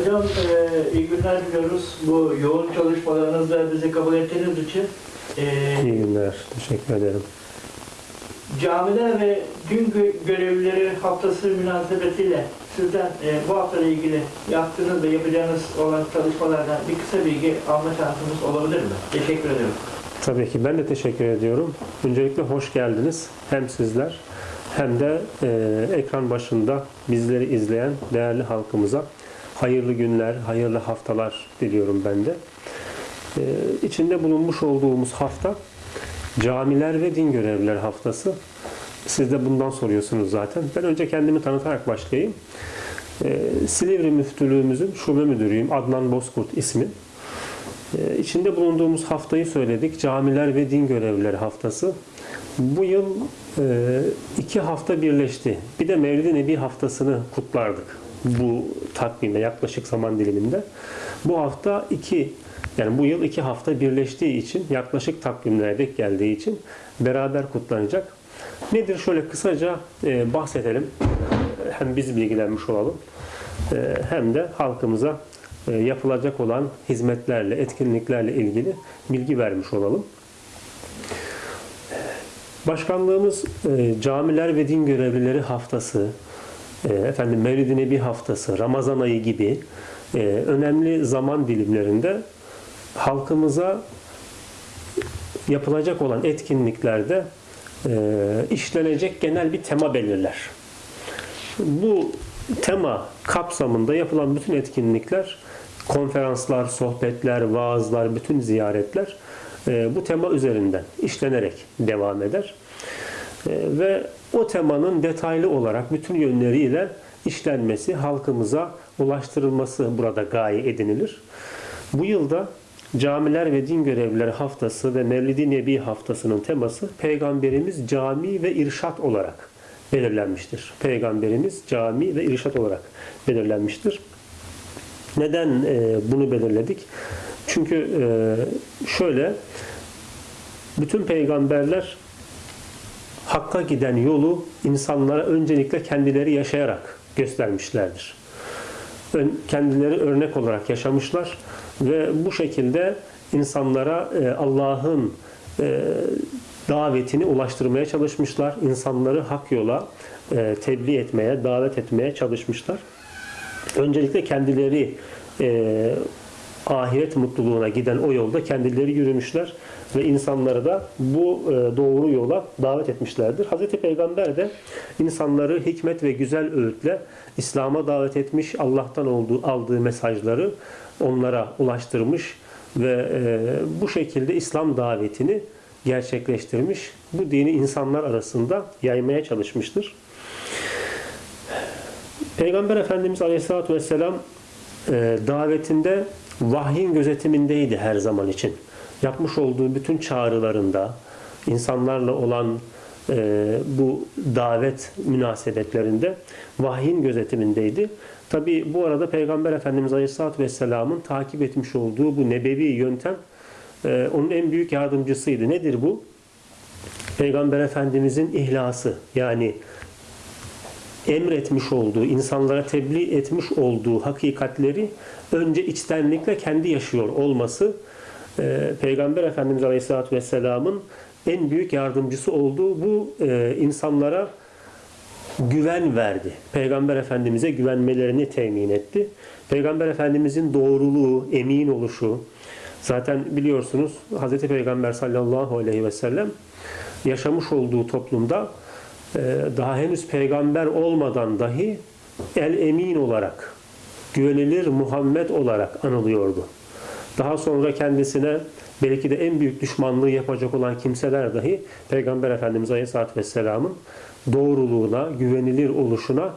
Hocam e, iyi günler diliyoruz. Bu yoğun çalışmalarınızda bizi kabul ettiğiniz için e, İyi günler. Teşekkür ederim. camiler ve gün gö- görevlileri haftası münasebetiyle sizden e, bu hafta ile ilgili yaptığınız ve yapacağınız olan çalışmalardan bir kısa bilgi alma şansımız olabilir mi? Teşekkür ederim. Tabii ki ben de teşekkür ediyorum. Öncelikle hoş geldiniz. Hem sizler hem de e, ekran başında bizleri izleyen değerli halkımıza hayırlı günler, hayırlı haftalar diliyorum ben de. E, içinde bulunmuş olduğumuz hafta Camiler ve Din Görevliler Haftası. Siz de bundan soruyorsunuz zaten. Ben önce kendimi tanıtarak başlayayım. E, Silivri Müftülüğümüzün şube müdürüyüm. Adnan Bozkurt ismi. Ee, İçinde bulunduğumuz haftayı söyledik. Camiler ve Din Görevlileri Haftası. Bu yıl e, iki hafta birleşti. Bir de Mevlid-i Nebi haftasını kutlardık. Bu takvimde yaklaşık zaman diliminde. Bu hafta iki yani bu yıl iki hafta birleştiği için yaklaşık takvimlere denk geldiği için beraber kutlanacak. Nedir şöyle kısaca e, bahsedelim. Hem biz bilgilenmiş olalım e, hem de halkımıza e, yapılacak olan hizmetlerle, etkinliklerle ilgili bilgi vermiş olalım. Başkanlığımız e, Camiler ve Din Görevlileri Haftası, efendim Mevlid-i Nebi Haftası, Ramazan ayı gibi e, önemli zaman dilimlerinde halkımıza yapılacak olan etkinliklerde e, işlenecek genel bir tema belirler. Bu tema kapsamında yapılan bütün etkinlikler, konferanslar, sohbetler, vaazlar, bütün ziyaretler e, bu tema üzerinden işlenerek devam eder. Ve o temanın detaylı olarak bütün yönleriyle işlenmesi, halkımıza ulaştırılması burada gaye edinilir. Bu yılda Camiler ve Din Görevlileri Haftası ve Mevlid-i Nebi Haftası'nın teması Peygamberimiz cami ve irşat olarak belirlenmiştir. Peygamberimiz cami ve irşat olarak belirlenmiştir. Neden e, bunu belirledik? Çünkü e, şöyle bütün peygamberler Hakka giden yolu insanlara öncelikle kendileri yaşayarak göstermişlerdir. Kendileri örnek olarak yaşamışlar ve bu şekilde insanlara e, Allah'ın e, davetini ulaştırmaya çalışmışlar. İnsanları hak yola e, tebliğ etmeye, davet etmeye çalışmışlar. Öncelikle kendileri ahiret mutluluğuna giden o yolda kendileri yürümüşler ve insanları da bu e, doğru yola davet etmişlerdir. Hazreti Peygamber de insanları hikmet ve güzel öğütle İslam'a davet etmiş, Allah'tan olduğu, aldığı mesajları onlara ulaştırmış ve e, bu şekilde İslam davetini gerçekleştirmiş. Bu dini insanlar arasında yaymaya çalışmıştır. Peygamber Efendimiz Aleyhisselatü Vesselam e, davetinde vahyin gözetimindeydi her zaman için. Yapmış olduğu bütün çağrılarında, insanlarla olan e, bu davet münasebetlerinde vahyin gözetimindeydi. Tabi bu arada Peygamber Efendimiz Aleyhisselatü Vesselam'ın takip etmiş olduğu bu nebevi yöntem e, onun en büyük yardımcısıydı. Nedir bu? Peygamber Efendimizin ihlası yani emretmiş olduğu, insanlara tebliğ etmiş olduğu hakikatleri önce içtenlikle kendi yaşıyor olması e, Peygamber Efendimiz Aleyhisselatü Vesselam'ın en büyük yardımcısı olduğu bu e, insanlara güven verdi. Peygamber Efendimiz'e güvenmelerini temin etti. Peygamber Efendimiz'in doğruluğu, emin oluşu, zaten biliyorsunuz Hz. Peygamber sallallahu aleyhi ve sellem yaşamış olduğu toplumda daha henüz peygamber olmadan dahi el emin olarak, güvenilir Muhammed olarak anılıyordu. Daha sonra kendisine belki de en büyük düşmanlığı yapacak olan kimseler dahi Peygamber Efendimiz Aleyhisselatü Vesselam'ın doğruluğuna, güvenilir oluşuna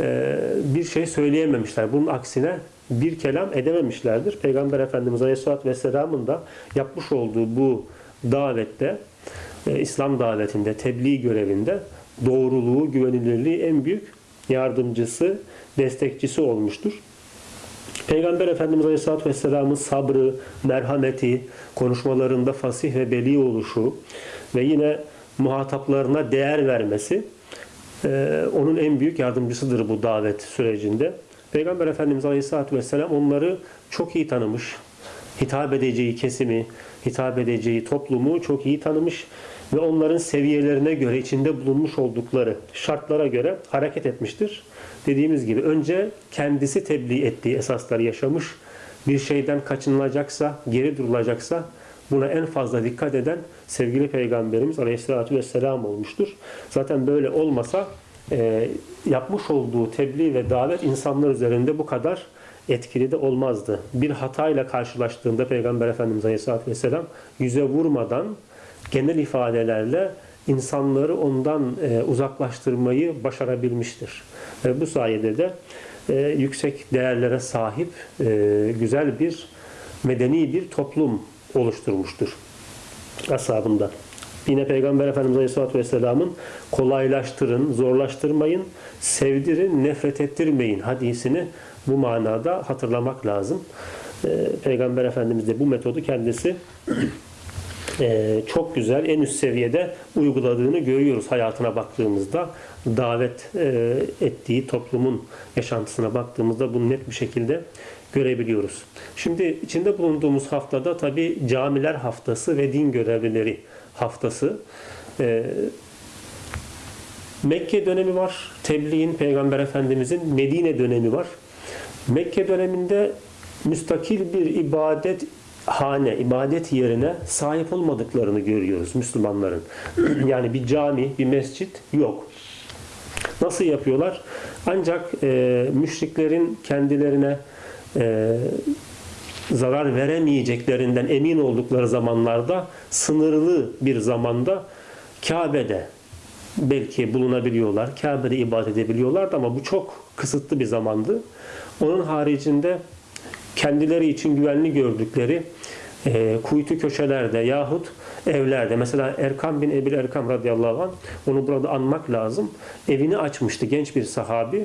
e, bir şey söyleyememişler. Bunun aksine bir kelam edememişlerdir. Peygamber Efendimiz Aleyhisselatü Vesselam'ın da yapmış olduğu bu davette, e, İslam davetinde, tebliğ görevinde doğruluğu, güvenilirliği en büyük yardımcısı, destekçisi olmuştur. Peygamber Efendimiz Aleyhisselatü Vesselam'ın sabrı, merhameti, konuşmalarında fasih ve beli oluşu ve yine muhataplarına değer vermesi e, onun en büyük yardımcısıdır bu davet sürecinde. Peygamber Efendimiz Aleyhisselatü Vesselam onları çok iyi tanımış. Hitap edeceği kesimi, hitap edeceği toplumu çok iyi tanımış ve onların seviyelerine göre, içinde bulunmuş oldukları şartlara göre hareket etmiştir. Dediğimiz gibi önce kendisi tebliğ ettiği esasları yaşamış. Bir şeyden kaçınılacaksa, geri durulacaksa buna en fazla dikkat eden sevgili Peygamberimiz Aleyhisselatü Vesselam olmuştur. Zaten böyle olmasa e, yapmış olduğu tebliğ ve davet insanlar üzerinde bu kadar etkili de olmazdı. Bir hatayla karşılaştığında Peygamber Efendimiz Aleyhisselatü Vesselam yüze vurmadan genel ifadelerle insanları ondan e, uzaklaştırmayı başarabilmiştir. Ve bu sayede de e, yüksek değerlere sahip e, güzel bir medeni bir toplum oluşturmuştur ashabında. Yine Peygamber Efendimiz Aleyhisselatü Vesselam'ın kolaylaştırın, zorlaştırmayın, sevdirin, nefret ettirmeyin hadisini bu manada hatırlamak lazım. Ee, Peygamber Efendimiz de bu metodu kendisi e, çok güzel, en üst seviyede uyguladığını görüyoruz hayatına baktığımızda. Davet e, ettiği toplumun yaşantısına baktığımızda bunu net bir şekilde görebiliyoruz. Şimdi içinde bulunduğumuz haftada tabi camiler haftası ve din görevlileri haftası. Ee, Mekke dönemi var. Tebliğin Peygamber Efendimizin Medine dönemi var. Mekke döneminde müstakil bir ibadet hane, ibadet yerine sahip olmadıklarını görüyoruz Müslümanların. yani bir cami, bir mescit yok. Nasıl yapıyorlar? Ancak e, müşriklerin kendilerine e, zarar veremeyeceklerinden emin oldukları zamanlarda sınırlı bir zamanda Kabe'de belki bulunabiliyorlar. Kabe'de ibadet edebiliyorlardı ama bu çok kısıtlı bir zamandı. Onun haricinde kendileri için güvenli gördükleri e, kuytu köşelerde yahut evlerde mesela Erkam bin Ebil Erkam radıyallahu anh onu burada anmak lazım. Evini açmıştı genç bir sahabi.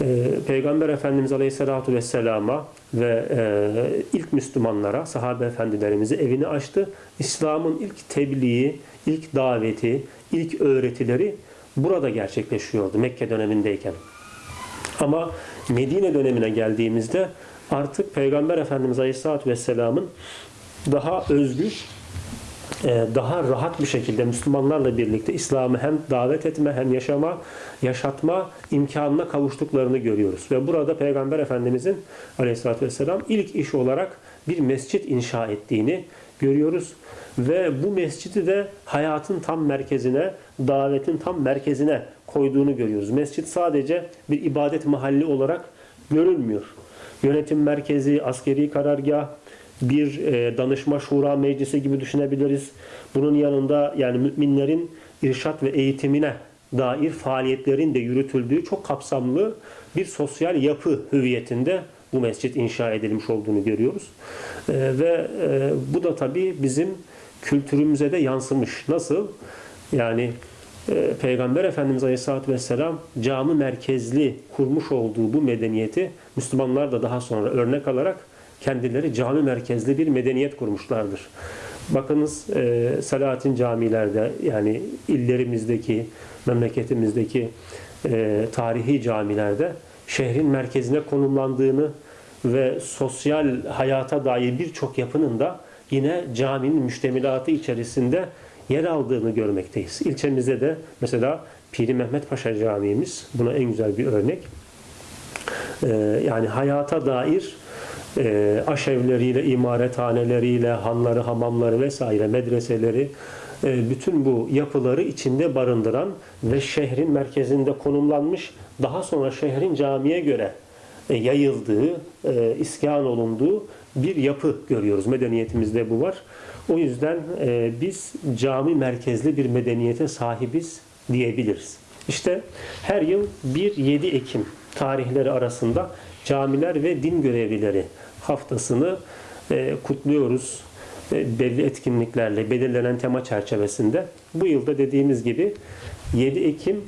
E, Peygamber Efendimiz Aleyhisselatü Vesselam'a ve e, ilk Müslümanlara, sahabe efendilerimizi evini açtı. İslam'ın ilk tebliği, ilk daveti, ilk öğretileri burada gerçekleşiyordu Mekke dönemindeyken. Ama Medine dönemine geldiğimizde artık Peygamber Efendimiz Aleyhisselatü Vesselam'ın daha özgür, e, daha rahat bir şekilde Müslümanlarla birlikte İslam'ı hem davet etme hem yaşama, yaşatma imkanına kavuştuklarını görüyoruz. Ve burada Peygamber Efendimizin Aleyhisselatü Vesselam ilk iş olarak bir mescit inşa ettiğini görüyoruz. Ve bu mescidi de hayatın tam merkezine, davetin tam merkezine koyduğunu görüyoruz. Mescit sadece bir ibadet mahalli olarak görülmüyor. Yönetim merkezi, askeri karargah, bir e, danışma şura meclisi gibi düşünebiliriz. Bunun yanında yani müminlerin irşat ve eğitimine dair faaliyetlerin de yürütüldüğü çok kapsamlı bir sosyal yapı hüviyetinde bu mescit inşa edilmiş olduğunu görüyoruz. E, ve e, bu da tabii bizim kültürümüze de yansımış. Nasıl? Yani e, Peygamber Efendimiz Aleyhisselatü Vesselam cami merkezli kurmuş olduğu bu medeniyeti Müslümanlar da daha sonra örnek alarak kendileri cami merkezli bir medeniyet kurmuşlardır. Bakınız e, Selahattin camilerde yani illerimizdeki, memleketimizdeki e, tarihi camilerde şehrin merkezine konumlandığını ve sosyal hayata dair birçok yapının da yine caminin müştemilatı içerisinde yer aldığını görmekteyiz. İlçemizde de mesela Piri Mehmet Paşa Camii'miz buna en güzel bir örnek. Ee, yani hayata dair e, aşevleriyle, imarethaneleriyle, hanları, hamamları vesaire, medreseleri, e, bütün bu yapıları içinde barındıran ve şehrin merkezinde konumlanmış, daha sonra şehrin camiye göre yayıldığı, e, iskan olunduğu bir yapı görüyoruz. Medeniyetimizde bu var. O yüzden e, biz cami merkezli bir medeniyete sahibiz diyebiliriz. İşte her yıl 1-7 Ekim tarihleri arasında camiler ve din görevlileri haftasını e, kutluyoruz. E, belli etkinliklerle belirlenen tema çerçevesinde. Bu yılda dediğimiz gibi 7 Ekim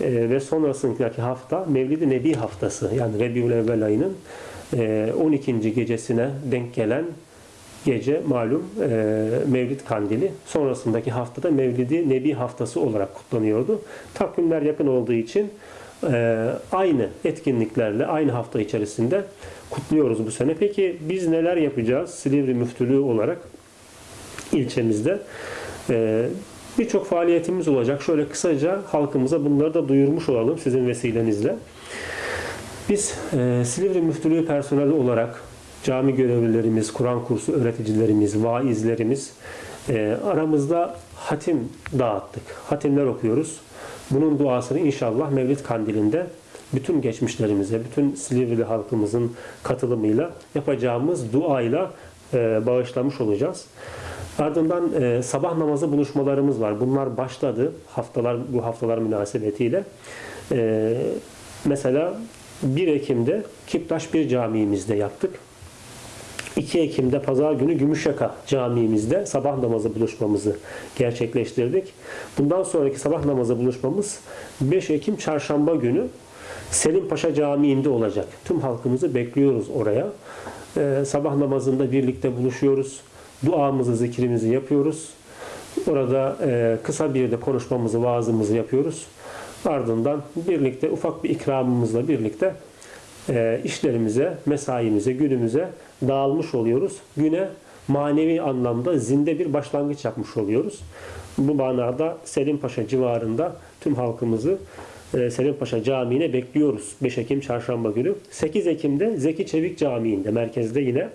e, ve sonrasındaki hafta Mevlid-i Nebi haftası yani Rebiül Evvel ayının e, 12. gecesine denk gelen gece malum e, Mevlid Kandili. Sonrasındaki haftada Mevlid-i Nebi haftası olarak kutlanıyordu. Takvimler yakın olduğu için e, aynı etkinliklerle aynı hafta içerisinde kutluyoruz bu sene. Peki biz neler yapacağız Silivri Müftülüğü olarak ilçemizde? E, Birçok faaliyetimiz olacak. Şöyle kısaca halkımıza bunları da duyurmuş olalım sizin vesilenizle. Biz e, Silivri Müftülüğü personeli olarak cami görevlilerimiz, Kur'an kursu öğreticilerimiz, vaizlerimiz e, aramızda hatim dağıttık. Hatimler okuyoruz. Bunun duasını inşallah Mevlid Kandili'nde bütün geçmişlerimize, bütün Silivri halkımızın katılımıyla yapacağımız duayla e, bağışlamış olacağız. Ardından e, sabah namazı buluşmalarımız var. Bunlar başladı haftalar bu haftalar münasebetiyle. E, mesela 1 Ekim'de Kiptaş bir camiimizde yaptık. 2 Ekim'de Pazar günü Gümüşyaka Camii'mizde sabah namazı buluşmamızı gerçekleştirdik. Bundan sonraki sabah namazı buluşmamız 5 Ekim Çarşamba günü Selim Paşa Camii'nde olacak. Tüm halkımızı bekliyoruz oraya. Ee, sabah namazında birlikte buluşuyoruz. Duamızı, zikrimizi yapıyoruz. Orada e, kısa bir de konuşmamızı, vaazımızı yapıyoruz. Ardından birlikte ufak bir ikramımızla birlikte e, işlerimize, mesaimize, günümüze dağılmış oluyoruz. Güne manevi anlamda zinde bir başlangıç yapmış oluyoruz. Bu manada Selim Paşa civarında tüm halkımızı e, Selim Paşa Camii'ne bekliyoruz. 5 Ekim Çarşamba günü. 8 Ekim'de Zeki Çevik Camii'nde merkezde yine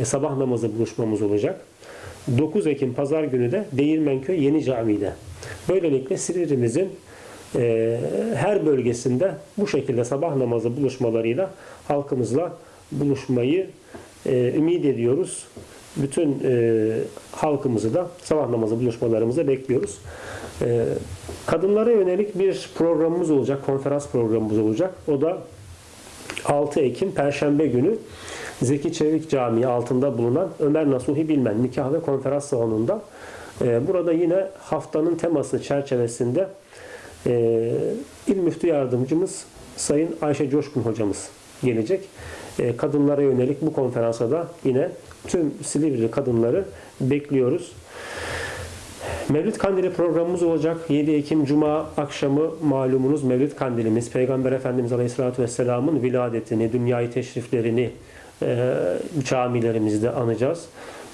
e, sabah namazı buluşmamız olacak. 9 Ekim Pazar günü de Değirmenköy Yeni Camii'de. Böylelikle Silivri'mizin e, her bölgesinde bu şekilde sabah namazı buluşmalarıyla halkımızla buluşmayı e, ümit ediyoruz. Bütün e, halkımızı da sabah namazı buluşmalarımıza bekliyoruz. E, kadınlara yönelik bir programımız olacak, konferans programımız olacak. O da 6 Ekim Perşembe günü Zeki Çevik Camii altında bulunan Ömer Nasuhi Bilmen nikah ve konferans salonunda. E, burada yine haftanın teması çerçevesinde e, İl Müftü Yardımcımız Sayın Ayşe Coşkun hocamız gelecek. E, kadınlara yönelik bu konferansa da yine tüm Silivri kadınları bekliyoruz. Mevlid Kandili programımız olacak. 7 Ekim Cuma akşamı malumunuz Mevlid Kandilimiz. Peygamber Efendimiz Aleyhisselatü Vesselam'ın viladetini, dünyayı teşriflerini e, camilerimizde anacağız.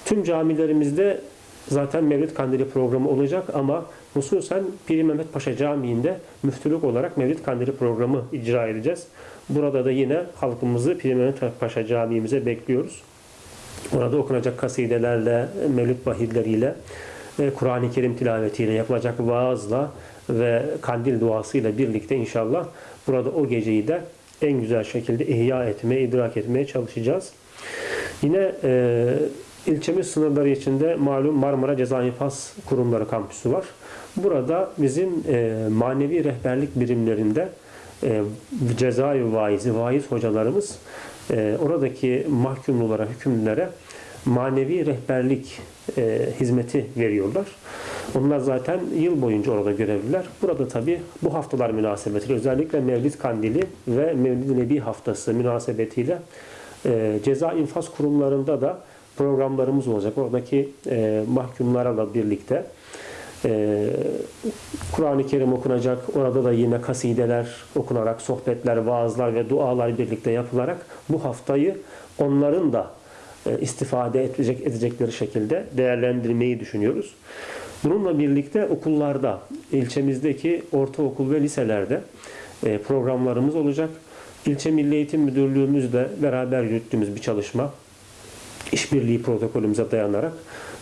Tüm camilerimizde zaten Mevlid Kandili programı olacak ama hususen Piri Mehmet Paşa Camii'nde müftülük olarak Mevlid Kandili programı icra edeceğiz. Burada da yine halkımızı Piri Mehmet Paşa Camii'mize bekliyoruz. Orada okunacak kasidelerle, mevlüt bahirleriyle, e, Kur'an-ı Kerim tilavetiyle, yapılacak vaazla ve kandil duasıyla birlikte inşallah burada o geceyi de en güzel şekilde ihya etmeye, idrak etmeye çalışacağız. Yine e, ilçemiz sınırları içinde malum Marmara Ceza İnfaz Kurumları kampüsü var. Burada bizim e, manevi rehberlik birimlerinde e, cezai vaizi, vaiz hocalarımız e, oradaki mahkumlulara, hükümlülere manevi rehberlik e, hizmeti veriyorlar. Onlar zaten yıl boyunca orada görevliler. Burada tabi bu haftalar münasebetiyle özellikle Mevlid Kandili ve Mevlid Nebi haftası münasebetiyle e, ceza infaz kurumlarında da programlarımız olacak. Oradaki e, mahkumlarla birlikte e, Kur'an-ı Kerim okunacak. Orada da yine kasideler okunarak, sohbetler, vaazlar ve dualar birlikte yapılarak bu haftayı onların da e, istifade edecek edecekleri şekilde değerlendirmeyi düşünüyoruz. Bununla birlikte okullarda, ilçemizdeki ortaokul ve liselerde e, programlarımız olacak. İlçe Milli Eğitim Müdürlüğümüzle beraber yürüttüğümüz bir çalışma, işbirliği protokolümüze dayanarak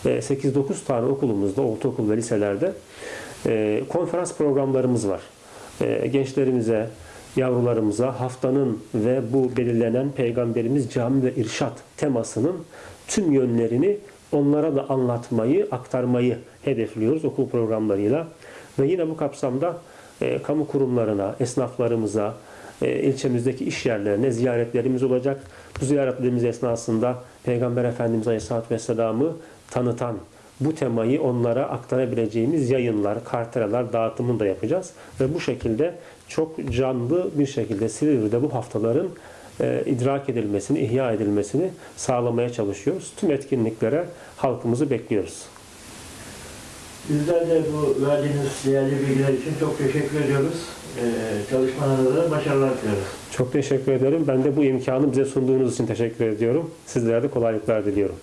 8-9 tane okulumuzda, ortaokul ve liselerde e, konferans programlarımız var. E, gençlerimize, yavrularımıza haftanın ve bu belirlenen Peygamberimiz cami ve irşat temasının tüm yönlerini onlara da anlatmayı, aktarmayı hedefliyoruz okul programlarıyla. Ve yine bu kapsamda e, kamu kurumlarına, esnaflarımıza, e, ilçemizdeki iş yerlerine ziyaretlerimiz olacak. Bu ziyaretlerimiz esnasında Peygamber Efendimiz Aleyhisselatü Vesselam'ı tanıtan, bu temayı onlara aktarabileceğimiz yayınlar, kartelalar dağıtımını da yapacağız. Ve bu şekilde çok canlı bir şekilde Silivri'de bu haftaların e, idrak edilmesini, ihya edilmesini sağlamaya çalışıyoruz. Tüm etkinliklere halkımızı bekliyoruz. Bizler de bu verdiğiniz değerli bilgiler için çok teşekkür ediyoruz. e, çalışmalarınızda da başarılar diliyorum. Çok teşekkür ederim. Ben de bu imkanı bize sunduğunuz için teşekkür ediyorum. Sizlere de kolaylıklar diliyorum.